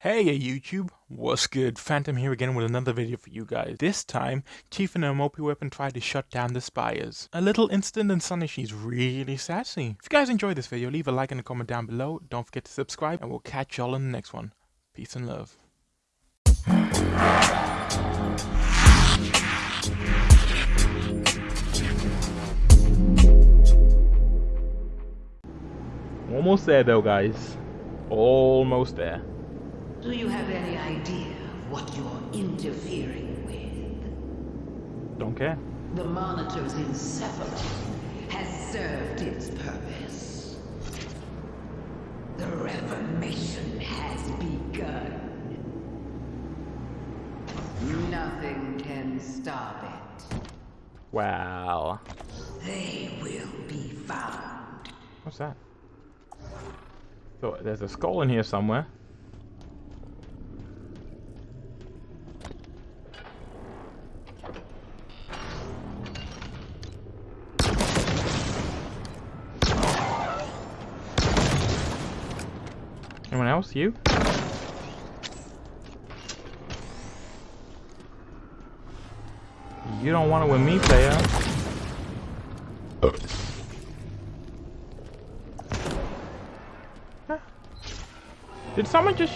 Hey YouTube, what's good? Phantom here again with another video for you guys. This time, Chief and her Mopi weapon tried to shut down the spires. A little instant and Sunny, she's really sassy. If you guys enjoyed this video, leave a like and a comment down below. Don't forget to subscribe, and we'll catch y'all in the next one. Peace and love. Almost there though, guys. Almost there. Do you have any idea what you're interfering with? Don't care. The monitor's encephalon has served its purpose. The Reformation has begun. Nothing can stop it. Wow. They will be found. What's that? So there's a skull in here somewhere. You? You don't want it with me, player. Did someone just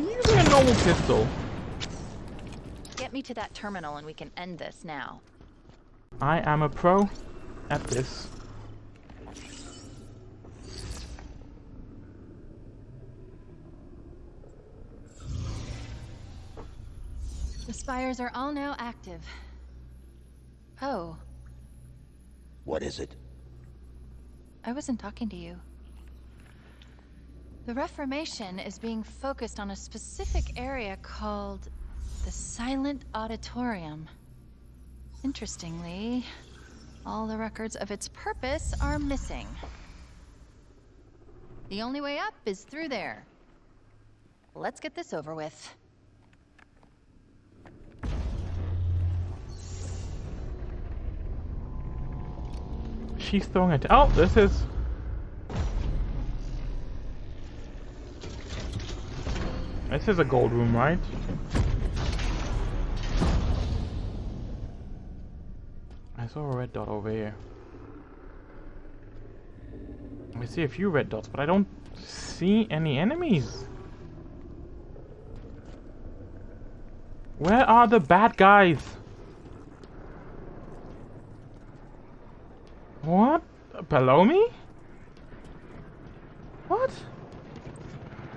using a normal pistol? Get me to that terminal and we can end this now. I am a pro at this. Spires are all now active. Oh, What is it? I wasn't talking to you. The Reformation is being focused on a specific area called the Silent Auditorium. Interestingly, all the records of its purpose are missing. The only way up is through there. Let's get this over with. She's throwing it. Oh, this is. This is a gold room, right? I saw a red dot over here. I see a few red dots, but I don't see any enemies. Where are the bad guys? What? Below me? What?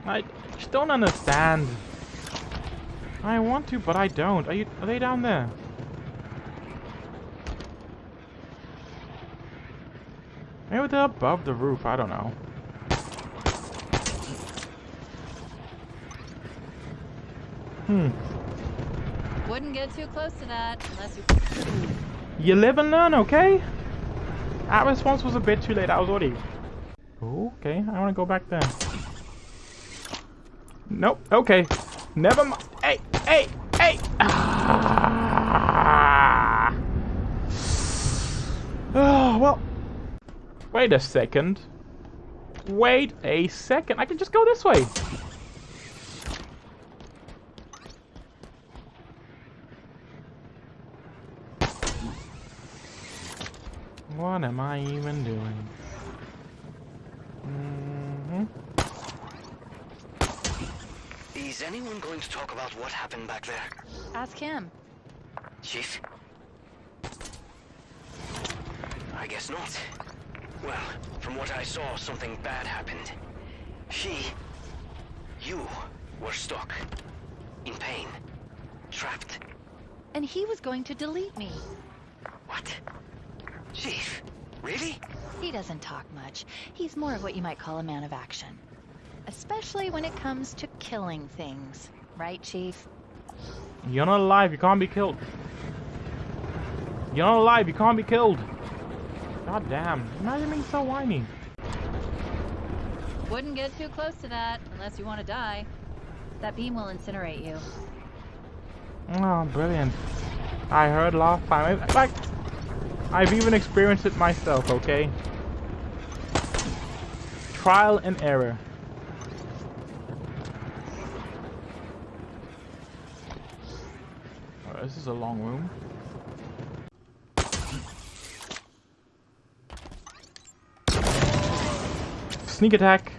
I just don't understand. I want to, but I don't. Are you? Are they down there? Maybe they're above the roof. I don't know. Hmm. Wouldn't get too close to that unless you. You live and learn, okay? That response was a bit too late. I was already. Okay, I want to go back there. Nope. Okay. Never mind. Hey, hey, hey. Ah. Oh well. Wait a second. Wait a second. I can just go this way. What am I even doing? Mm -hmm. Is anyone going to talk about what happened back there? Ask him. Chief? I guess not. Well, from what I saw, something bad happened. She... You were stuck. In pain. Trapped. And he was going to delete me. What? Chief? Really? He doesn't talk much. He's more of what you might call a man of action. Especially when it comes to killing things. Right, Chief? You're not alive. You can't be killed. You're not alive. You can't be killed. God damn. Imagine being so whiny. Wouldn't get too close to that unless you want to die. That beam will incinerate you. Oh, brilliant. I heard last time. Like, I've even experienced it myself, okay? Trial and error. Oh, this is a long room. Sneak attack.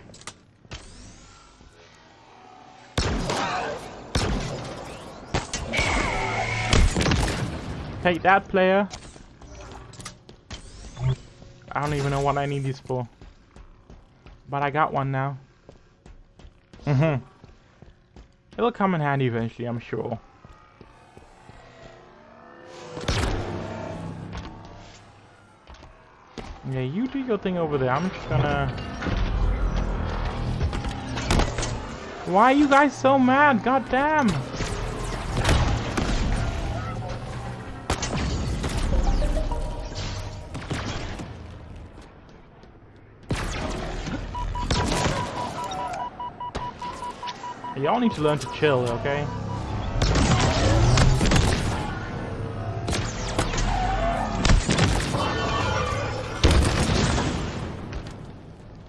Take that player. I don't even know what I need these for. But I got one now. Mm-hmm. It'll come in handy eventually, I'm sure. Yeah, you do your thing over there. I'm just gonna... Why are you guys so mad? God damn! Y'all need to learn to chill, okay?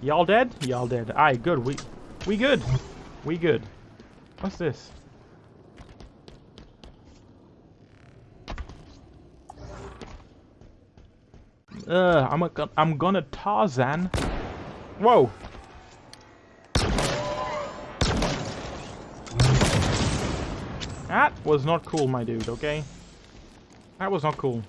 Y'all dead? Y'all dead. Alright, good. We we good. We good. What's this? Uh, I'm a, I'm gonna Tarzan. Whoa. That was not cool, my dude, okay? That was not cool.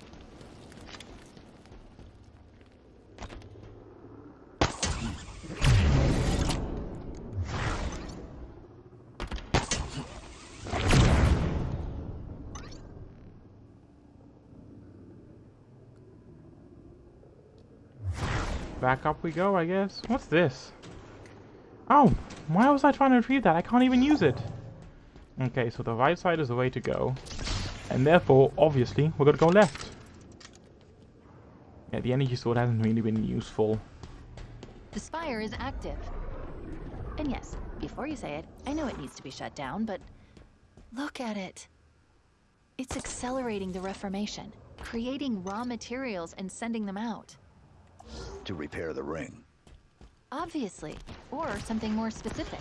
Back up we go, I guess. What's this? Oh, why was I trying to retrieve that? I can't even use it. Okay, so the right side is the way to go. And therefore, obviously, we're gonna go left. Yeah, the energy sword hasn't really been useful. The spire is active. And yes, before you say it, I know it needs to be shut down, but look at it. It's accelerating the Reformation, creating raw materials and sending them out. To repair the ring. Obviously, or something more specific.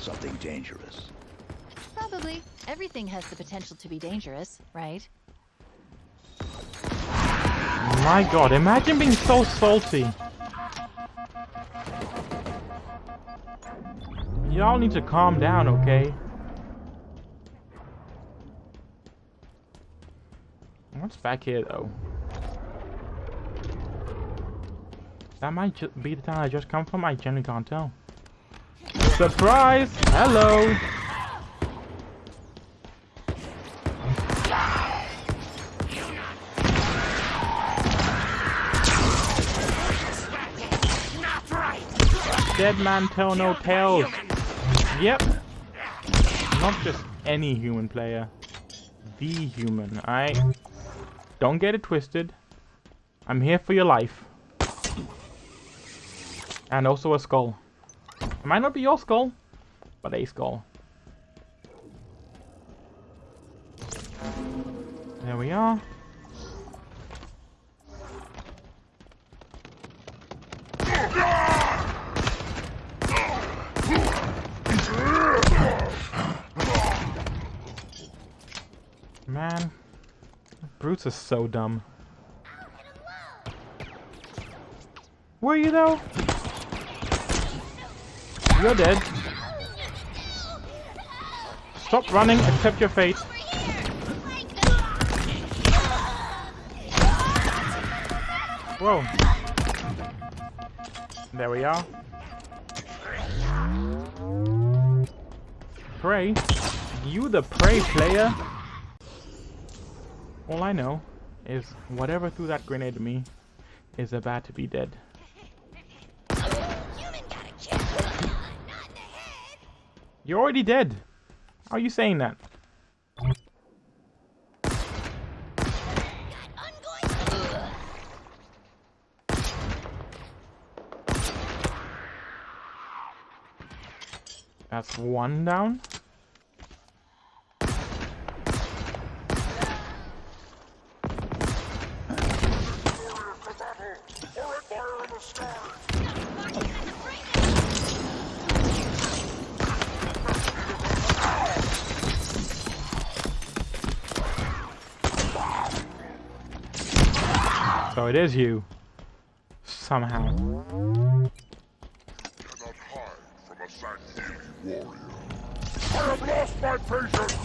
Something dangerous. Probably. Everything has the potential to be dangerous, right? My god, imagine being so salty. Y'all need to calm down, okay? What's back here, though? That might be the town I just come from, I genuinely can't tell. Surprise! Hello! Dead man tell no tales. Yep. Not just any human player. The human. I don't get it twisted. I'm here for your life. And also a skull. It might not be your skull, but a skull. There we are. Man, Brutes is so dumb. Were you though? You're dead. Stop running, accept your fate. Whoa. There we are. Prey? You the prey player? All I know is whatever threw that grenade at me is about to be dead. You're already dead. How are you saying that? That's one down. It is you. Somehow. I have lost my patience!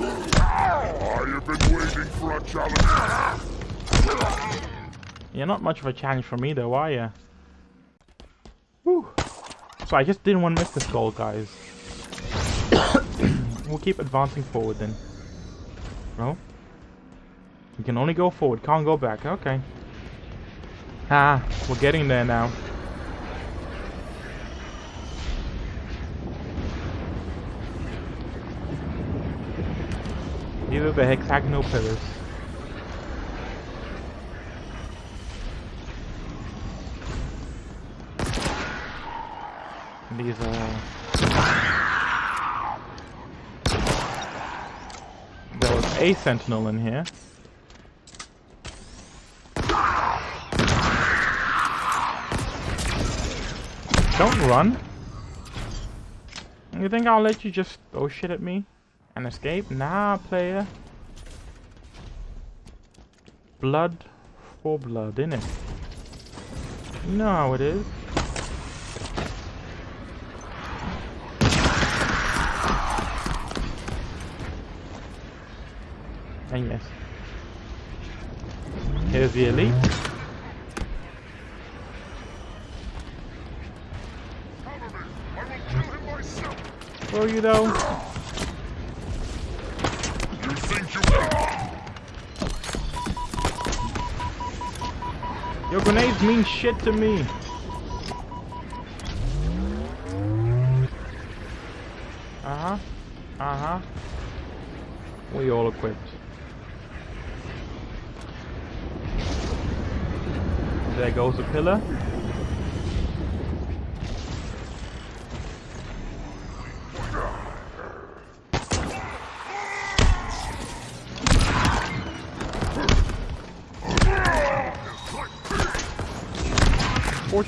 I have been waiting for a challenge. You're not much of a challenge for me though, are you? Whew. So I just didn't want to miss this goal, guys. we'll keep advancing forward then. No? You can only go forward, can't go back. Okay. Ah, we're getting there now. These are the hexagonal pillars. These are... There was a sentinel in here. Don't run. You think I'll let you just throw shit at me and escape? Nah, player. Blood for blood, innit? You know how it is. And yes. Here's the elite. Cover me! I will kill him You though? You think you Your grenades mean shit to me. Uh-huh. Uh-huh. We all equipped. There goes the pillar.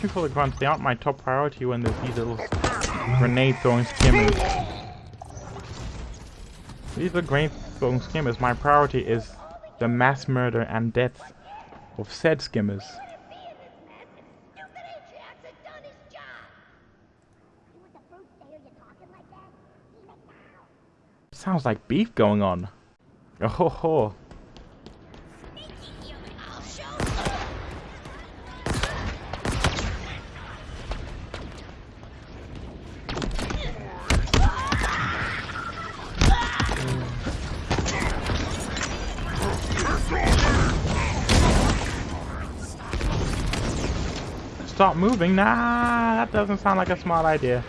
Fortunately for the grunts, they aren't my top priority when there's these little grenade throwing skimmers. These are grenade throwing skimmers. My priority is the mass murder and death of said skimmers. Sounds like beef going on. Oh ho ho. Moving? Nah, that doesn't sound like a smart idea.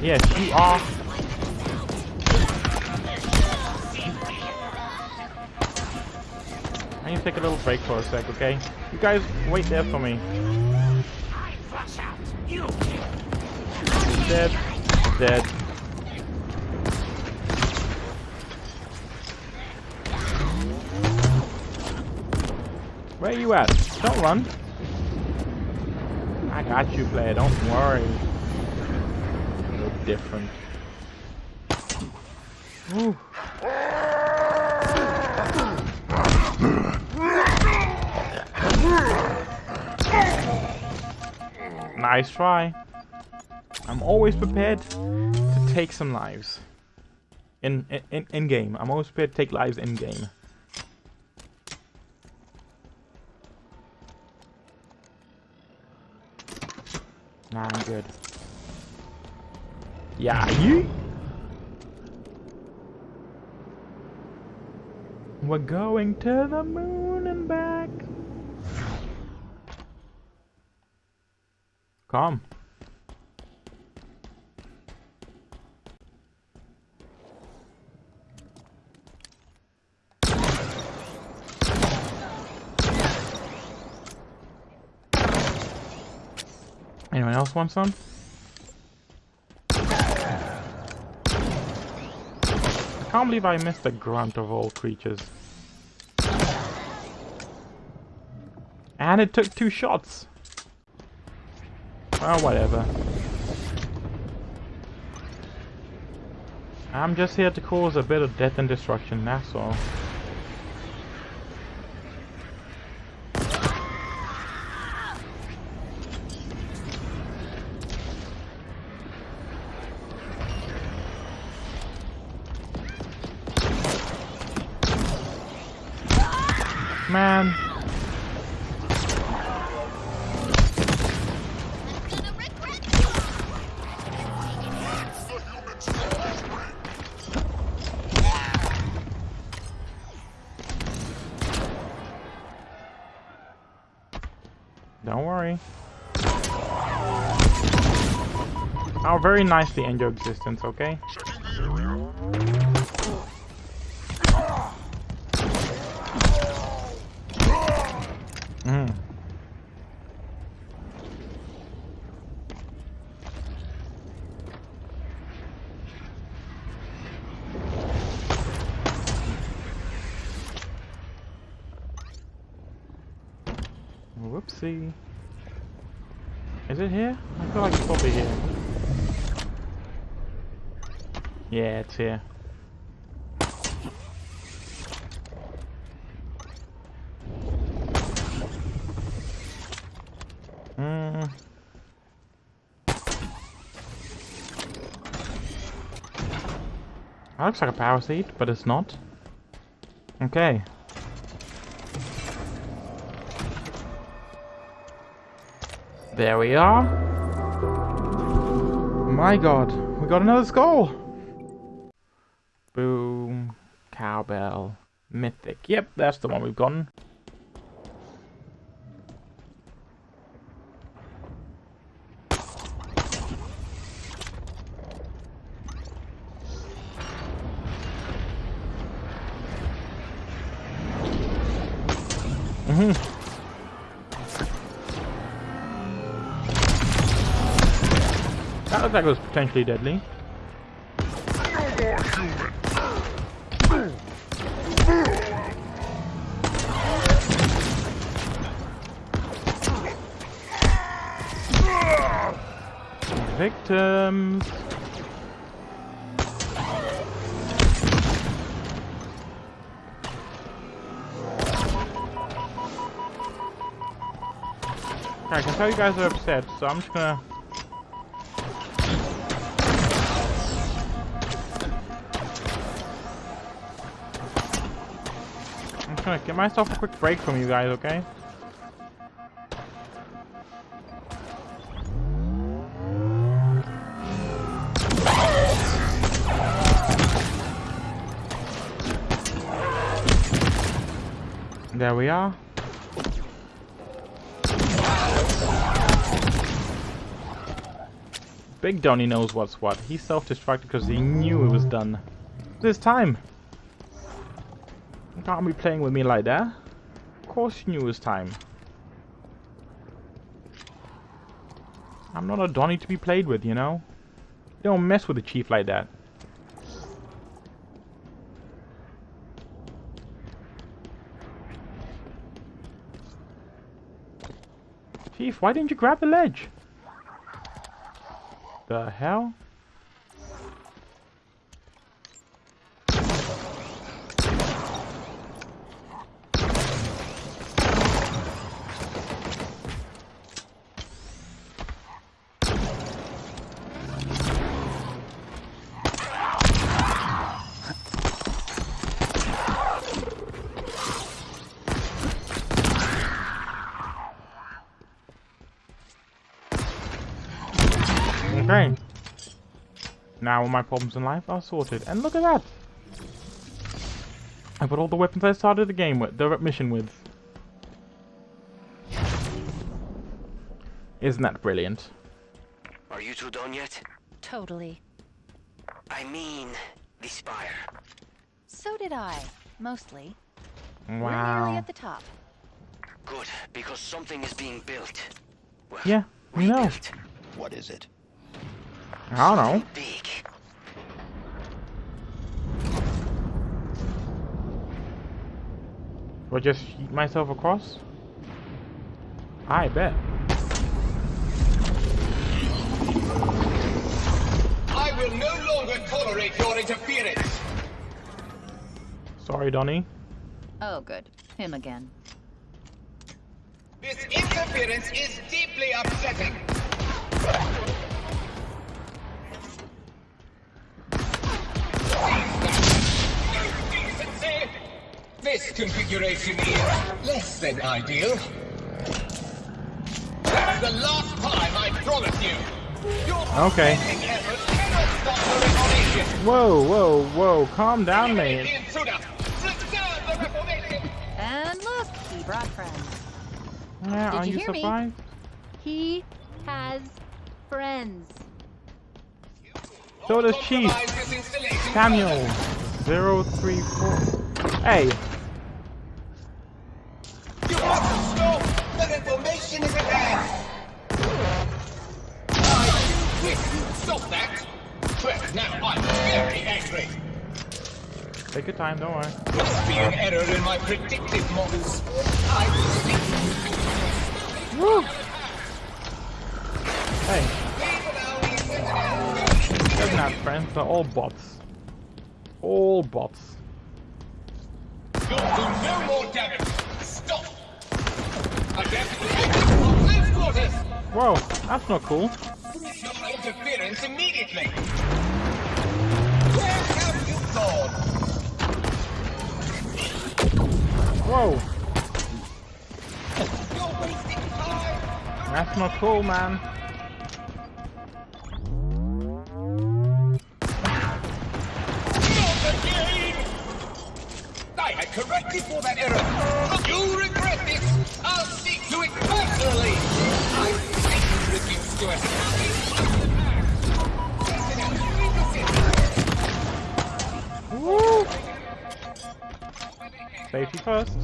Yes, you are. I need to take a little break for a sec, okay? You guys wait there for me. Dead. Dead. Where are you at? Don't run. I got you, player. Don't worry. No different. Ooh. Nice try. I'm always prepared to take some lives. In, in in game. I'm always prepared to take lives in game. Nah, I'm good. Yeah, you. We're going to the moon and back. Come. Else want some? I can't believe I missed the grunt of all creatures. And it took two shots. Oh, whatever. I'm just here to cause a bit of death and destruction, that's all. Man. Don't worry. I'll very nicely end your existence, okay? Mm. Whoopsie. Is it here? I feel like it's probably here. Yeah, it's here. Mm. That looks like a power seat, but it's not. Okay. There we are. My god, we got another skull! Mythic. Yep, that's the one we've gotten. Mm-hmm. That was potentially deadly. Victims. I can tell you guys are upset, so I'm just gonna... I'm just gonna get myself a quick break from you guys, okay? There we are. Big Donny knows what's what. He self-destructed because he knew it was done. This time. You can't be playing with me like that. Of course you knew it was time. I'm not a Donny to be played with, you know? Don't mess with a chief like that. Chief, why didn't you grab the ledge? The hell? Okay. Now all my problems in life are sorted. And look at that! I put all the weapons I started the game with, the mission with. Isn't that brilliant? Are you two done yet? Totally. I mean, the spire. So did I. Mostly. We're nearly Wow. at the top. Good, because something is being built. Well, Yeah, we know. What is it? I don't know. Something Big. Do I just shoot myself across? I bet. I will no longer tolerate your interference. Sorry, Donny. Oh, good. Him again. This interference is deeply upsetting. This configuration is less than ideal. That's the last time I promise you. Your Okay. spending efforts cannot stop the Reformation. Whoa, whoa, whoa. Calm down, Eliminate mate. the intruder. Preserve the Reformation. And look, he brought friends. Yeah, Did are you you hear me? He has friends. So does Chief. Compromise this installation Samuel. Zero three four. Hey, The Reformation is at hand! I wish you'd stop that! Well, now I'm very angry. take your time, don't worry. Must be an error in my predictive models. I Woo! Hey, he doesn't have friends, they're all bots. All bots. You'll do no more damage! Whoa, that's not cool. Interference immediately! Where have you gone? Whoa, that's not cool, man. I corrected for that error. You'll Woo! Safety first.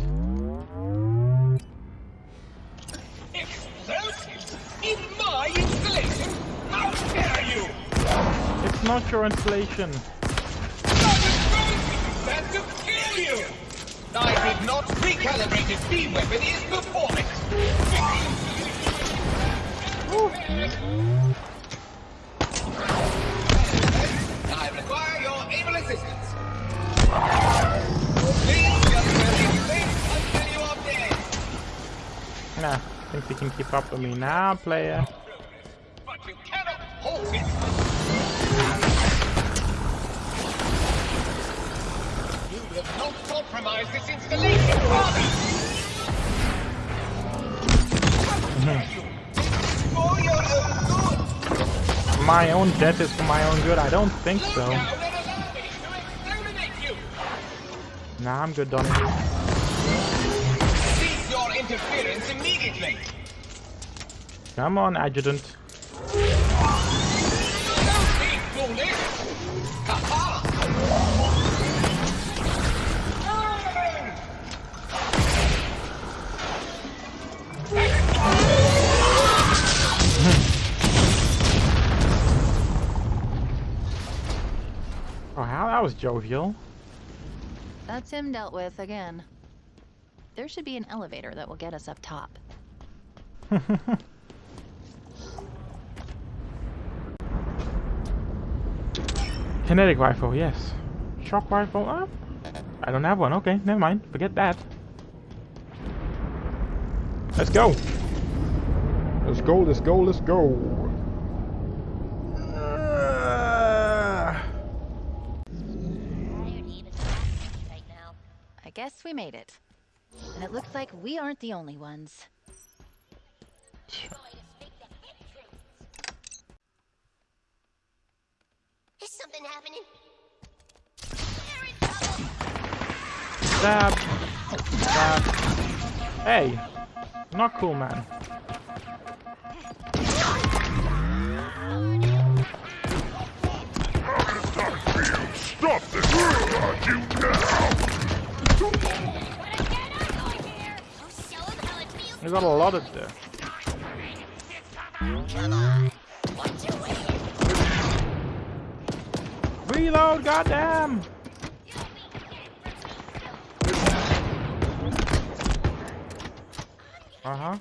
Explosives in my installation? How dare you! It's not your installation. That to kill you! I did not recalibrate. The weapon is Nah, think you can keep up with me now, player. You will not compromise this installation, father. My own death is for my own good. I don't think so. Now then allow me to exterminate you. Nah, I'm good, Donnie. Cease your interference immediately. Come on, adjutant. Was jovial. That's him dealt with again. There should be an elevator that will get us up top. Kinetic rifle, yes. Shock rifle, uh, I don't have one. Okay, never mind. Forget that. Let's go. Let's go, let's go, let's go. Uh, I guess we made it. And it looks like we aren't the only ones. Is something happening? stab. Stab. Hey. Not cool, man. Stop this! Got you now! We got a lot of there. Reload, goddamn! Uh huh.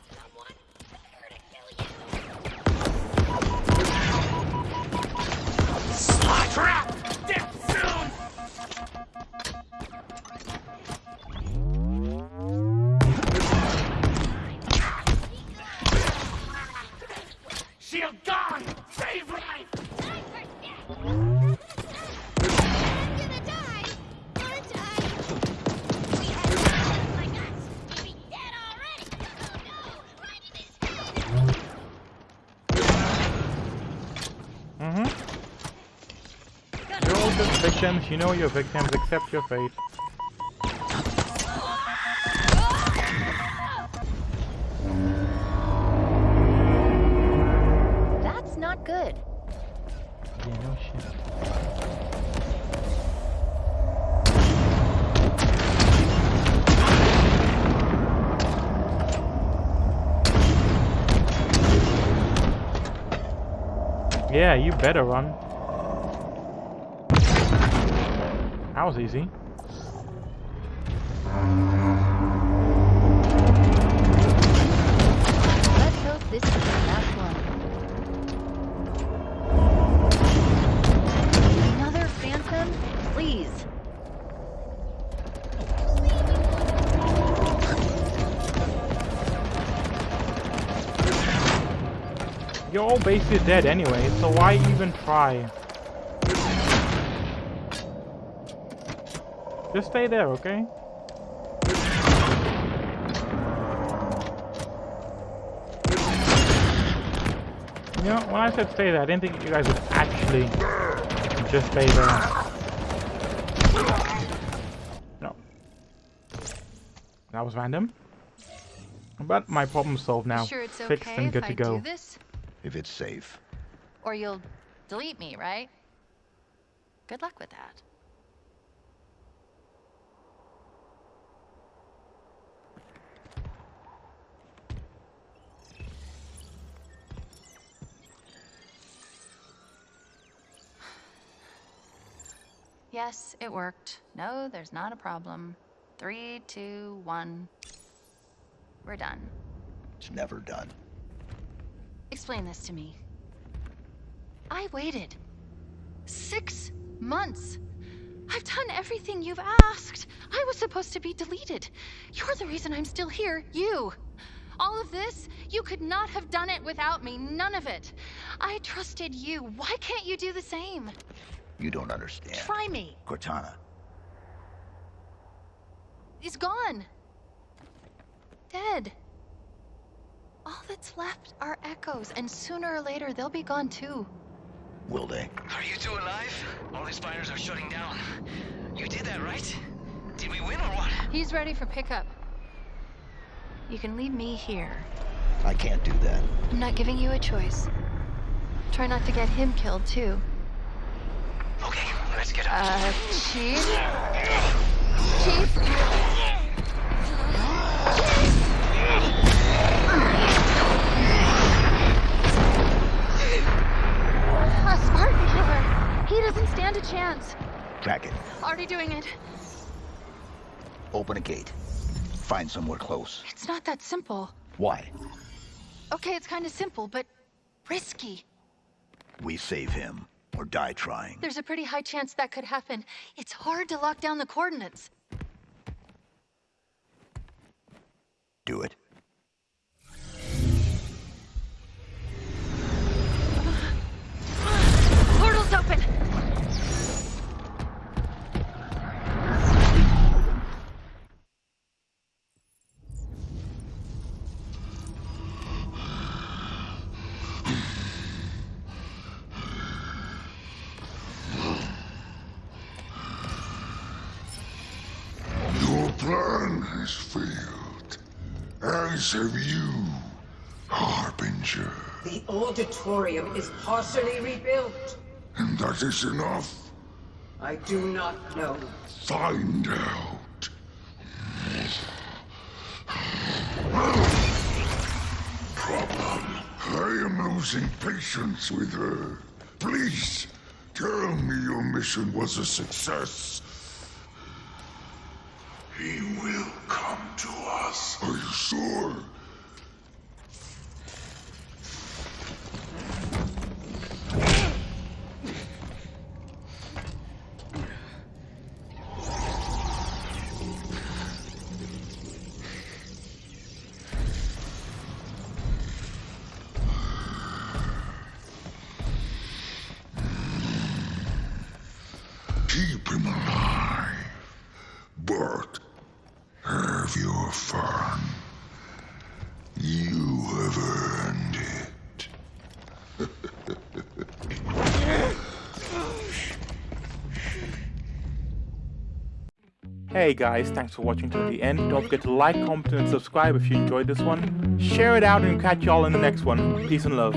You know you're victims, accept your fate. That's not good. Yeah, no shit. Yeah, you better run. That was easy. Let's hope this is the last one. Another phantom? Please. You're all basically dead anyway, so why even try? Just stay there, okay? You know, when I said stay there, I didn't think you guys would actually just stay there. No. That was random. But my problem's solved now. Sure it's Fixed okay and if good I to go. do this? If it's safe. Or you'll delete me, right? Good luck with that. Yes, it worked. No, there's not a problem. Three, two, one. We're done. It's never done. Explain this to me. I waited six months. I've done everything you've asked. I was supposed to be deleted. You're the reason I'm still here. You. All of this, you could not have done it without me. None of it. I trusted you. Why can't you do the same? You don't understand. Try me. Cortana, He's gone. Dead. All that's left are echoes, and sooner or later they'll be gone too. will they? Are you two alive? All these fires are shutting down. You did that, right? Did we win or what? He's ready for pickup. You can leave me here. I can't do that. I'm not giving you a choice. Try not to get him killed, too. Okay, let's get out. Uh, Chief? Chief? A Spartan killer! He doesn't stand a chance. Track it. Already doing it. Open a gate. Find somewhere close. It's not that simple. Why? Okay, it's kind of simple, but risky. We save him or die trying. There's a pretty high chance that could happen. It's hard to lock down the coordinates. Do it. As have you, Harbinger. The auditorium is partially rebuilt. And that is enough. I do not know. Find out. Problem. I am losing patience with her. Please, tell me your mission was a success. He will come to us. Are you sure? keep him alive. But have your fun. You have earned it. Hey guys, thanks for watching to the end. Don't forget to like, comment, and subscribe if you enjoyed this one. Share it out and catch y'all in the next one. Peace and love.